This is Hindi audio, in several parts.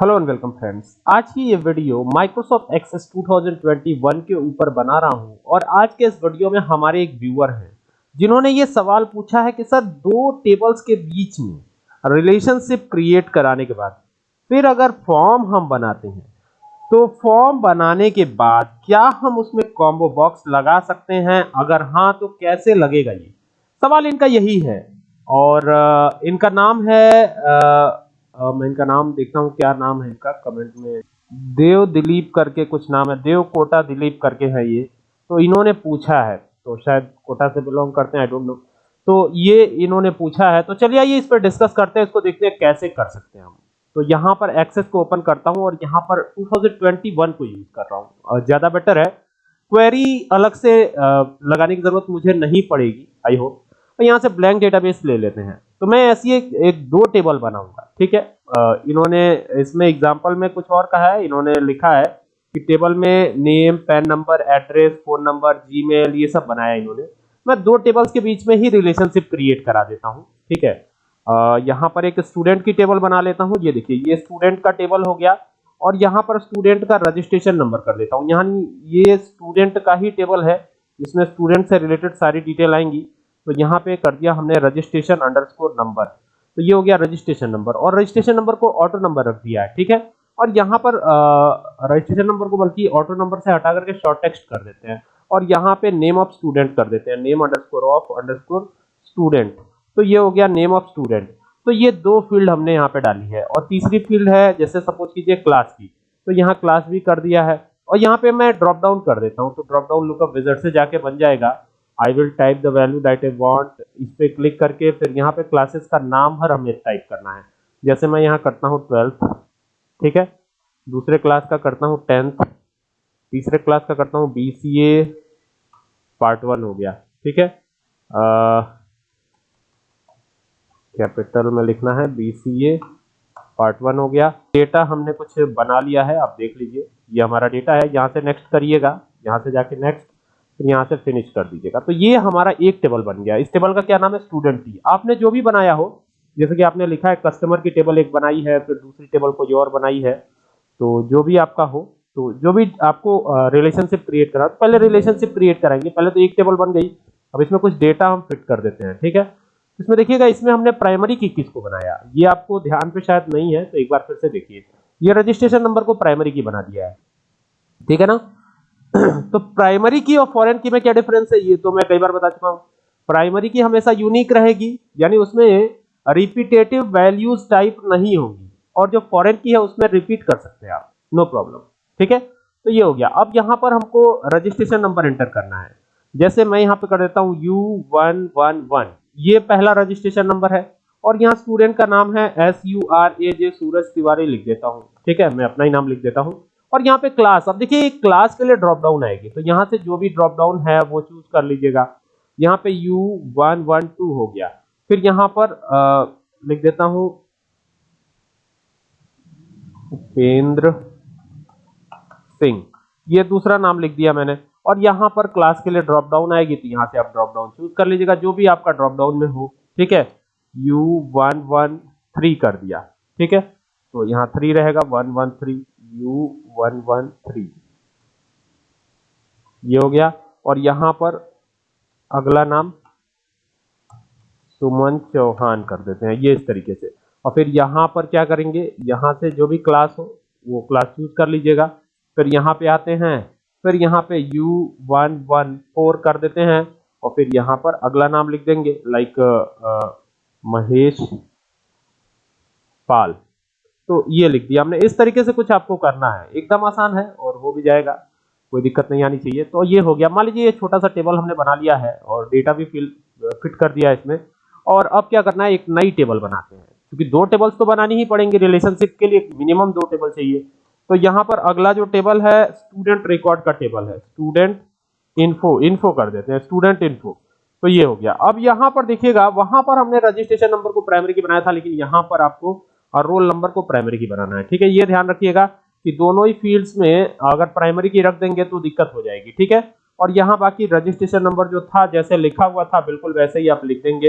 हेलो एंड वेलकम फ्रेंड्स आज की ये वीडियो माइक्रोसॉफ्ट एक्सेस 2021 के ऊपर बना रहा हूँ और आज के इस वीडियो में हमारे एक व्यूअर हैं जिन्होंने ये सवाल पूछा है कि सर दो टेबल्स के बीच में रिलेशनशिप क्रिएट कराने के बाद फिर अगर फॉर्म हम बनाते हैं तो फॉर्म बनाने के बाद क्या हम उसमें कॉम्बो बॉक्स लगा सकते हैं? अगर हाँ तो कैसे लगेगा ये? सवाल इनका यही है और इनका नाम है आ, मैं इनका नाम देखता हूँ, क्या नाम है इनका कमेंट में। देव दिलीप करके कुछ नाम है, देव कोटा दिलीप करके है ये। तो इन्होंने पूछा है तो शायद कोटा से बिलोंग करते हैं आई डोंट नो तो ये इन्होंने पूछा है तो चलिए आइए इस पर डिस्कस करते हैं, इसको देखते हैं कैसे कर सकते हैं हम। तो यहाँ पर एक्सेस को ओपन करता हूँ और यहाँ पर 2021 को यूज़ कर रहा हूँ। ज़्यादा बेटर है। क्वेरी अलग से लगाने की ज़रूरत मुझे नहीं पड़ेगी आई होप यहाँ से ब्लैंक डेटाबेस ले लेते हैं। तो मैं ऐसी एक, एक दो टेबल बनाऊँगा ठीक है? इन्होंने इसमें एग्जांपल में कुछ और कहा है इन्होंने लिखा है कि टेबल में name PAN number address phone number Gmail ये सब बनाया इन्होंने। मैं दो टेबल्स के बीच में ही रिलेशनशिप क्रिएट करा देता हूँ ठीक है? यहाँ पर एक स्टूडेंट की टेबल बना लेता हूँ ये देखिए ये स्टूडेंट का टेबल हो गया और यहाँ पर स्टूडेंट का रजिस्ट्रेशन नंबर कर देता हूँ। यहाँ ये स्टूडेंट का ही टेबल है जिसमें स्टूडेंट से रिलेटेड सारी डिटेल आएँगी। तो यहाँ पे कर दिया हमने रजिस्ट्रेशन अंडरस्कोर नंबर तो ये हो गया रजिस्ट्रेशन नंबर और रजिस्ट्रेशन नंबर को ऑटो नंबर रख दिया है, ठीक है? और यहाँ पर रजिस्ट्रेशन नंबर को बल्कि ऑटो नंबर से हटा करके शॉर्ट टेक्स्ट कर देते हैं। और यहाँ पे नेम ऑफ़ स्टूडेंट कर देते हैं name underscore of underscore student तो ये हो गया नेम ऑफ़ स्टूडेंट तो ये दो फ़ील्ड हमने यहाँ पे डाली है। और तीसरी फ़ील्ड है, जैसे सपोज़ कीजिए क्लास की। तो यहाँ क्लास भी कर दिया है। और यहाँ पे मैं ड्रॉप डाउन कर देता हूँ तो ड्रॉप डाउन लुकअप विजर्ड से जाके बन जाएगा। I will type the value that I want इस पे क्लिक करके फिर यहाँ पे क्लासेस का नाम हर हमें टाइप करना है। जैसे मैं यहाँ करता हूँ ट्वेल्थ ठीक है? दूसरे क्लास का करता हूँ टेंथ तीसरे क्लास का करता हूँ B C A part one हो गया, ठीक है? कैपिटल में लिखना है B C A part one हो गया। डेटा हमने कुछ बना लिया है, आप देख लीजिए। ये हमारा डेटा है, यहाँ से नेक्स्ट करिएगा, यहाँ से जाके नेक्स्ट फिर यहाँ से फिनिश कर दीजिएगा। तो ये हमारा एक टेबल बन गया। इस टेबल का क्या नाम है? स्टूडेंट टी आपने जो भी बनाया हो, जैसे कि आपने लिखा है कस्टमर की टेबल एक बनाई है, फिर दूसरी टेबल कोई और बनाई है तो जो भी आपका हो तो जो भी आपको रिलेशनशिप क्रिएट करा, पहले रिलेशनशिप क्रिएट कराएँगे। पहले तो एक टेबल बन गई। अब इसमें कुछ डेटा हम फिट कर देते हैं, ठीक है? इसमें देखिएगा, इसमें हमने प्राइमरी की किसको बनाया? ये आपको ध्यान पे शायद नहीं है तो एक बार फिर से देखिए। ये रजिस्ट्रेशन नंबर को प्राइमरी की बना दिया है। ठीक है ना? तो प्राइमरी की और फॉरेन की में क्या डिफरेंस है? ये तो मैं कई बार बता चुका हूँ। प्राइमरी की हमेशा यूनिक रहेगी, यानी उसमें रिपीटेटिव वैल्यूज़ टाइप नहीं होगी। और जो फॉरेन की है, उसमें रिपीट कर सकते हैं आप। नो प्रॉब्लम ठीक है? तो ये हो गया। अब यहाँ पर हमको रजिस्ट्रेशन नंबर एंटर करना है। जैसे मैं यहाँ पे कर देता हूँ यू वन वन वन ये पहला रजिस्ट्रेशन नंबर है। और यहाँ स्टूडेंट का नाम है S U R A J Suraj Tiwari लिख देता हूँ। ठीक है? मैं अपना ही नाम लिख देता हूँ। और यहाँ पे क्लास अब देखिए क्लास के लिए ड्रॉप डाउन आएगी। तो यहाँ से जो भी ड्रॉप डाउन है वो चूज़ कर लीजिएगा। यहाँ पे यू वन वन टू हो गया। फिर यहाँ पर आ, लिख देता हूँ। उपेंद्र सिंह। ये दूसरा नाम लिख दिया मैंने। और यहाँ पर क्लास के लिए ड्रॉप डाउन आएगी तो यहाँ से आप ड्रॉप डाउन चूज़ कर लीजिएगा। जो भी आपका ड्रॉप डाउन में हो ठीक है? यू वन वन थ्री कर दिया ठीक है? तो यहाँ थ्री रहेगा one one three U one one three ये हो गया। और यहाँ पर अगला नाम सुमन चौहान कर देते हैं, ये इस तरीके से। और फिर यहाँ पर क्या करेंगे? यहाँ से जो भी क्लास हो, वो क्लास चूज़ कर लीजिएगा। फिर यहाँ पे आते हैं, फिर यहाँ पे u वन वन फोर कर देते हैं। और फिर यहाँ पर अगला नाम लिख देंगे लाइक महेश पाल। तो ये लिख दिया हमने। इस तरीके से कुछ आपको करना है। एकदम आसान है और हो भी जाएगा। कोई दिक्कत नहीं आनी चाहिए। तो ये हो गया। मान लीजिए ये छोटा सा टेबल हमने बना लिया है और डेटा भी फिल, फिट कर दिया है इसमें। और अब क्या करना है? एक नई टेबल बनाते हैं। क्योंकि दो टेबल्स तो बनानी ही पड़ेंगे। रिलेशनशिप के लिए मिनिमम दो टेबल चाहिए। तो यहाँ पर अगला जो टेबल है स्टूडेंट रिकॉर्ड का टेबल है। स्टूडेंट इन्फो इन्फो कर देते हैं। स्टूडेंट इन्फो तो ये हो गया। अब यहाँ पर देखिएगा, वहाँ पर हमने रजिस्ट्रेशन नंबर को प्राइमरी की बनाया था, लेकिन यहाँ पर आपको और रोल नंबर को प्राइमरी की बनाना है। ठीक है, ये ध्यान रखिएगा कि दोनों ही फील्ड्स में अगर प्राइमरी की रख देंगे तो दिक्कत हो जाएगी, ठीक है? और यहाँ बाकी रजिस्ट्रेशन नंबर जो था, जैसे लिखा हुआ था, बिल्कुल वैसे ही आप लिख देंगे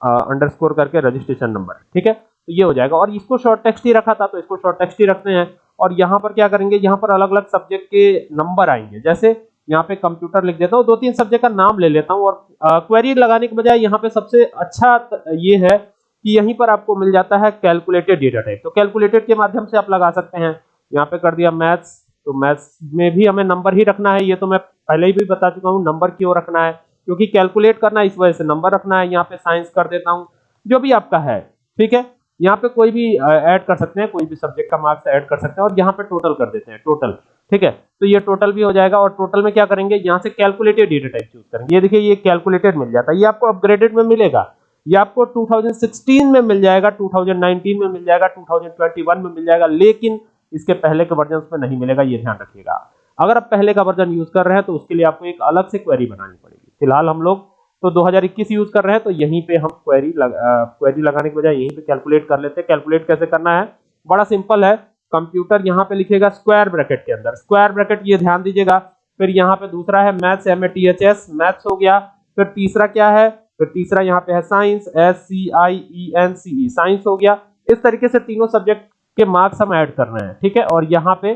अंडरस्कोर करके रजिस्ट्रेशन नंबर ठीक है? तो ये हो जाएगा। और इसको शॉर्ट टेक्स्ट ही रखा था तो इसको शॉर्ट टेक्स्ट ही रखते हैं। और यहाँ पर क्या करेंगे, यहाँ पर अलग अलग सब्जेक्ट के नंबर आएँगे। जैसे यहाँ पे कंप्यूटर लिख देता हूँ दो तीन सब्जेक्ट का नाम ले लेता हूँ। और क्वेरी लगाने के बजाय यहाँ पे सबसे अच्छा ये है कि यहीं पर आपको मिल जाता है कैलकुलेटेड डेटा टाइप तो कैलकुलेटेड के माध्यम से आप लगा सकते हैं। यहाँ पे कर दिया मैथ्स तो मैथ्स में भी हमें नंबर ही रखना है। ये तो मैं पहले ही भी बता चुका हूँ नंबर क्यों रखना है? क्योंकि कैलकुलेट करना इस वजह से नंबर रखना है। यहाँ पे साइंस कर देता हूँ। जो भी आपका है, ठीक है? यहाँ पे कोई भी ऐड कर सकते हैं, कोई भी सब्जेक्ट का मार्क्स ऐड कर सकते हैं और यहाँ पे टोटल कर देते हैं टोटल ठीक है? तो ये टोटल भी हो जाएगा और टोटल में क्या करेंगे? यहाँ से कैलकुलेटेड डेटा टाइप चूज़ करेंगे। ये देखिए, ये कैलकुलेटेड मिल जाता है। ये आपको अपग्रेडेड में मिलेगा। ये आपको 2016 में मिल जाएगा 2019 में मिल जाएगा 2021 में मिल जाएगा लेकिन इसके पहले के वर्जन में नहीं मिलेगा ये ध्यान रखिएगा। अगर आप पहले का वर्जन यूज़ कर रहे हैं तो उसके लिए आपको एक अलग से क्वेरी बनानी पड़ेगी। फ़िलहाल हम लोग तो 2021 यूज़ कर रहे हैं तो यहीं पे हम क्वेरी लग, क्वेरी लगाने के बजाय यहीं पे कैलकुलेट कर लेते हैं। कैलकुलेट कैसे करना है? बड़ा सिंपल है। कंप्यूटर यहाँ पे लिखेगा स्क्वायर ब्रैकेट के अंदर। स्क्वायर ब्रैकेट ये ध्यान दीजिएगा। फिर यहाँ पे दूसरा है maths M A T H S maths हो गया। फिर तीसरा क्या है? फिर तीसरा यहाँ पे है science S C I E N C E science हो गया। इस तरीके से तीनों सब्जेक्ट के मार्क्स हम ऐड कर रहे हैं ठीक है? और यहाँ पे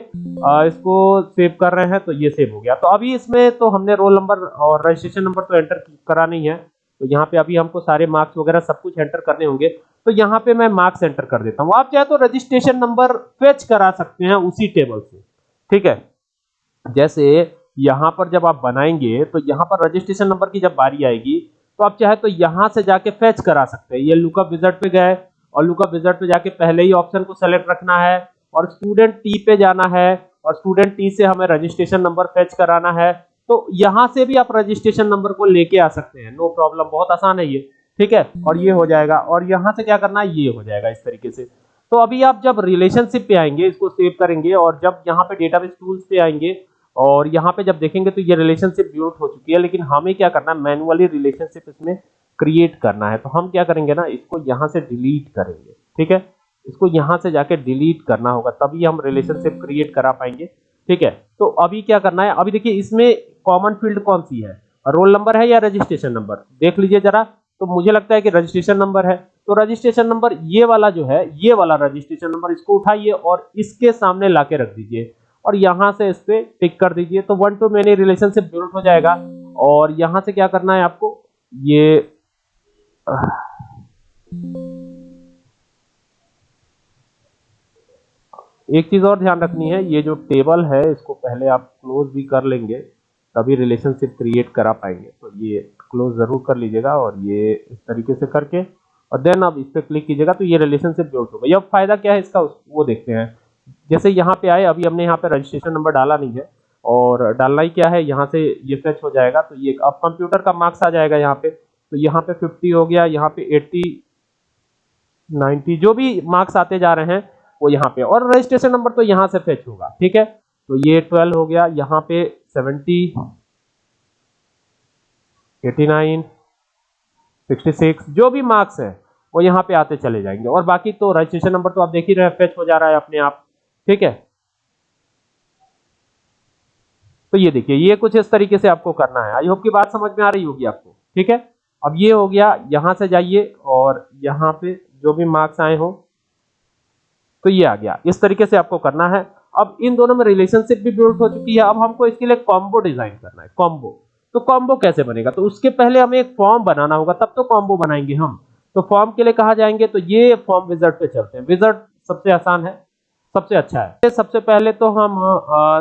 आ, इसको सेव कर रहे हैं तो ये सेव हो गया। तो अभी इसमें तो हमने रोल नंबर और रजिस्ट्रेशन नंबर तो एंटर करा नहीं है। तो यहाँ पे अभी हमको सारे मार्क्स वगैरह सब कुछ एंटर करने होंगे। तो यहाँ पे मैं मार्क्स एंटर कर देता हूँ। आप चाहे तो रजिस्ट्रेशन नंबर फेच करा सकते हैं उसी टेबल से ठीक है? जैसे यहाँ पर जब आप बनाएँगे तो यहाँ पर रजिस्ट्रेशन नंबर की जब बारी आएगी तो आप चाहे तो यहाँ से जाके फेच करा सकते हैं। ये लुकअप विजट पे गए और लुकअप विजट पे जाके पहले ही ऑप्शन को सेलेक्ट रखना है और स्टूडेंट टी पे जाना है और स्टूडेंट टी से हमें रजिस्ट्रेशन नंबर फेच कराना है। तो यहाँ से भी आप रजिस्ट्रेशन नंबर को लेके आ सकते हैं। नो प्रॉब्लम बहुत आसान है ये, ठीक है? और ये हो जाएगा। और यहाँ से क्या करना है? ये हो जाएगा इस तरीके से। तो अभी आप जब रिलेशनशिप पे आएँगे, इसको सेव करेंगे और जब यहाँ पे डेटाबेस टूल्स पे आएँगे और यहाँ पे जब देखेंगे तो ये रिलेशनशिप बिल्ड हो चुकी है, लेकिन हमें क्या करना है? मैनुअली रिलेशनशिप इसमें क्रिएट करना है। तो हम क्या करेंगे ना, इसको यहाँ से डिलीट करेंगे, ठीक है? इसको यहाँ से जाके डिलीट करना होगा, तभी हम रिलेशनशिप क्रिएट करा पाएँगे, ठीक है? तो अभी क्या करना है? अभी देखिए, इसमें कॉमन फ़ील्ड कौन सी है? रोल नंबर है या रजिस्ट्रेशन नंबर देख लीजिए जरा तो मुझे लगता है कि रजिस्ट्रेशन नंबर है। तो रजिस्ट्रेशन नंबर ये वाला जो है, ये वाला रजिस्ट्रेशन नंबर इसको उठाइए और इसके सामने लाके रख दीजिए। और यहाँ से इस पे टिक कर दीजिए। तो one to many relationship build हो जाएगा। और यहाँ से क्या करना है आपको? ये एक चीज़ और ध्यान रखनी है। ये जो टेबल है, इसको पहले आप क्लोज भी कर लेंगे, तभी रिलेशनशिप क्रिएट करा पाएँगे। तो ये क्लोज ज़रूर कर लीजिएगा और ये इस तरीके से करके, और देन आप इस पर क्लिक कीजिएगा तो ये रिलेशनशिप जोड़ होगा। अब फ़ायदा क्या है इसका? वो देखते हैं। जैसे यहाँ पे आए, अभी हमने यहाँ पे रजिस्ट्रेशन नंबर डाला नहीं है और डालना ही क्या है, यहाँ से ये फेच हो जाएगा तो ये अब कंप्यूटर का मार्क्स आ जाएगा यहाँ पे तो यहाँ पे 50 हो गया, यहाँ पे 80 90 जो भी मार्क्स आते जा रहे हैं, वो यहाँ पे। और रजिस्ट्रेशन नंबर तो यहाँ से फेच होगा, ठीक है? तो ये 12 हो गया, यहाँ पे 70 89 66 जो भी मार्क्स है, वो यहाँ पे आते चले जाएँगे। और बाकी तो रजिस्ट्रेशन नंबर तो आप देख ही रहे फेच हो जा रहा है अपने आप। ठीक है? तो ये देखिए, ये कुछ इस तरीके से आपको करना है। आई होप की बात समझ में आ रही होगी आपको। ठीक है? अब ये हो गया, यहाँ से जाइए और यहाँ पे जो भी मार्क्स आए हो तो ये आ गया। इस तरीके से आपको करना है। अब इन दोनों में रिलेशनशिप भी बिल्ड हो चुकी है। अब हमको इसके लिए कॉम्बो डिज़ाइन करना है। कॉम्बो तो कॉम्बो कैसे बनेगा? तो उसके पहले हमें एक फॉर्म बनाना होगा, तब तो कॉम्बो बनाएँगे हम। तो फॉर्म के लिए कहा जाएँगे तो ये फॉर्म विजर्ट पे चलते हैं। विजर्ट सबसे आसान है। सबसे अच्छा है। सबसे पहले तो हम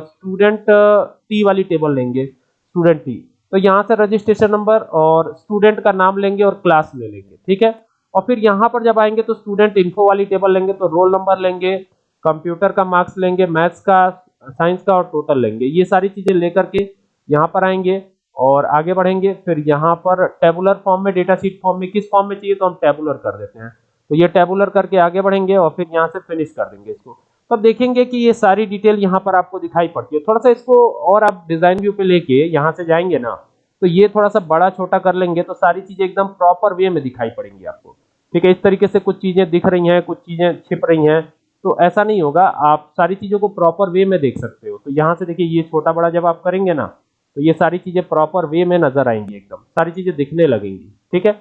स्टूडेंट टी वाली टेबल लेंगे स्टूडेंट टी तो यहाँ से रजिस्ट्रेशन नंबर और स्टूडेंट का नाम लेंगे और क्लास ले लेंगे, ठीक है? और फिर यहाँ पर जब आएँगे तो स्टूडेंट इन्फो वाली टेबल लेंगे तो रोल नंबर लेंगे कंप्यूटर का मार्क्स लेंगे मैथ्स का साइंस का और टोटल लेंगे। ये सारी चीज़ें लेकर के यहाँ पर आएँगे और आगे बढ़ेंगे। फिर यहाँ पर टेबुलर फॉर्म में डेटा शीट फॉर्म में, किस फॉर्म में चाहिए तो हम टेबुलर कर देते हैं। तो ये टेबुलर करके आगे बढ़ेंगे और फिर यहाँ से फिनिश कर देंगे इसको। तब देखेंगे कि ये सारी डिटेल यहाँ पर आपको दिखाई पड़ती है। थोड़ा सा इसको और आप डिज़ाइन व्यू पे लेके यहाँ से जाएँगे ना तो ये थोड़ा सा बड़ा छोटा कर लेंगे तो सारी चीज़ें एकदम प्रॉपर वे में दिखाई पड़ेंगी आपको। ठीक है, इस तरीके से कुछ चीज़ें दिख रही हैं, कुछ चीज़ें छिप रही हैं तो ऐसा नहीं होगा, आप सारी चीज़ों को प्रॉपर वे में देख सकते हो। तो यहाँ से देखिए, ये छोटा बड़ा जब आप करेंगे ना तो ये सारी चीज़ें प्रॉपर वे में नज़र आएँगी एकदम, सारी चीज़ें दिखने लगेंगी। ठीक है?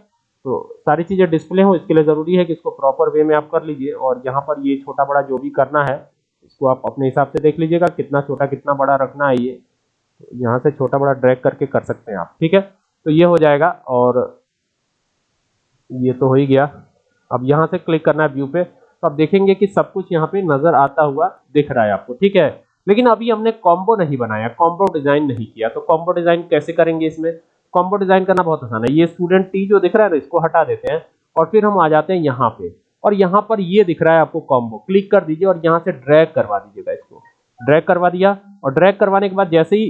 तो सारी चीज़ें डिस्प्ले हो, इसके लिए ज़रूरी है कि इसको प्रॉपर वे में आप कर लीजिए और यहाँ पर ये छोटा बड़ा जो भी करना है, इसको आप अपने हिसाब से देख लीजिएगा, कितना छोटा कितना बड़ा रखना है ये। यहाँ से छोटा बड़ा ड्रैग करके कर सकते हैं आप, ठीक है? तो ये हो जाएगा और ये तो हो ही गया। अब यहाँ से क्लिक करना है व्यू पे। तो आप देखेंगे कि सब कुछ यहाँ पे नज़र आता हुआ दिख रहा है आपको, ठीक है? लेकिन अभी हमने कॉम्बो नहीं बनाया कॉम्बो डिज़ाइन नहीं किया। तो कॉम्बो डिज़ाइन कैसे करेंगे इसमें? कॉम्बो डिज़ाइन करना बहुत आसान है। ये स्टूडेंट टी जो दिख रहा है इसको हटा देते हैं और फिर हम आ जाते हैं यहाँ पे। और यहाँ पर ये दिख रहा है आपको कॉम्बो क्लिक कर दीजिए और यहाँ से ड्रैग करवा दीजिएगा इसको ड्रैग करवा दिया और ड्रैग करवाने के बाद जैसे ही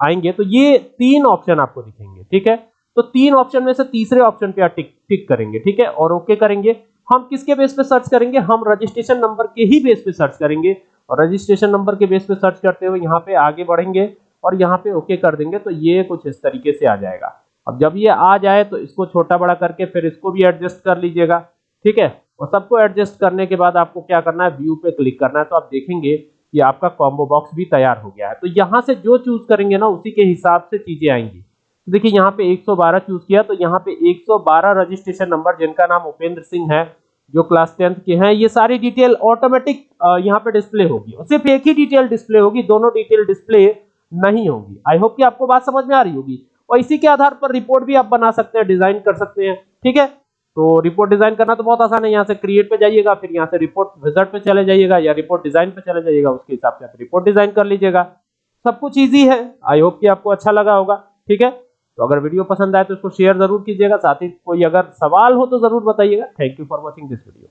आएँगे तो ये तीन ऑप्शन आपको दिखेंगे, ठीक है? तो तीन ऑप्शन में से तीसरे ऑप्शन पे टिक टिक करेंगे, ठीक है? और ओके करेंगे। हम किसके बेस पे सर्च करेंगे? हम रजिस्ट्रेशन नंबर के ही बेस पे सर्च करेंगे। और रजिस्ट्रेशन नंबर के बेस पे सर्च करते हुए यहाँ पे आगे बढ़ेंगे। और यहाँ पे ओके कर देंगे तो ये कुछ इस तरीके से आ जाएगा। अब जब ये आ जाए तो इसको छोटा बड़ा करके फिर इसको भी एडजस्ट कर लीजिएगा। ठीक है? और सबको एडजस्ट करने के बाद आपको क्या करना है? व्यू पे क्लिक करना है। तो आप देखेंगे कि आपका कॉम्बो बॉक्स भी तैयार हो गया है। तो यहाँ से जो चूज़ करेंगे ना, उसी के हिसाब से चीज़ें आएँगी। तो देखिए, यहाँ पे 112 चूज़ किया तो यहाँ पे 112 रजिस्ट्रेशन नंबर जिनका नाम उपेंद्र सिंह है, जो क्लास टेंथ के हैं, ये सारी डिटेल ऑटोमेटिक यहाँ पे डिस्प्ले होगी। और सिर्फ़ एक ही डिटेल डिस्प्ले होगी, दोनों डिटेल डिस्प्ले नहीं होगी। आई होप कि आपको बात समझ में आ रही होगी। और इसी के आधार पर रिपोर्ट भी आप बना सकते हैं डिज़ाइन कर सकते हैं, ठीक है? तो रिपोर्ट डिज़ाइन करना तो बहुत आसान है। यहाँ से क्रिएट पे जाइएगा, फिर यहाँ से रिपोर्ट विजट पे चले जाइएगा या रिपोर्ट डिज़ाइन पे चले जाइएगा, उसके हिसाब से आप रिपोर्ट डिज़ाइन कर लीजिएगा। सब कुछ ईजी है। आई होप कि आपको अच्छा लगा होगा, ठीक है? तो अगर वीडियो पसंद आए तो इसको शेयर ज़रूर कीजिएगा। साथ ही कोई अगर सवाल हो तो ज़रूर बताइएगा। Thank you for watching this video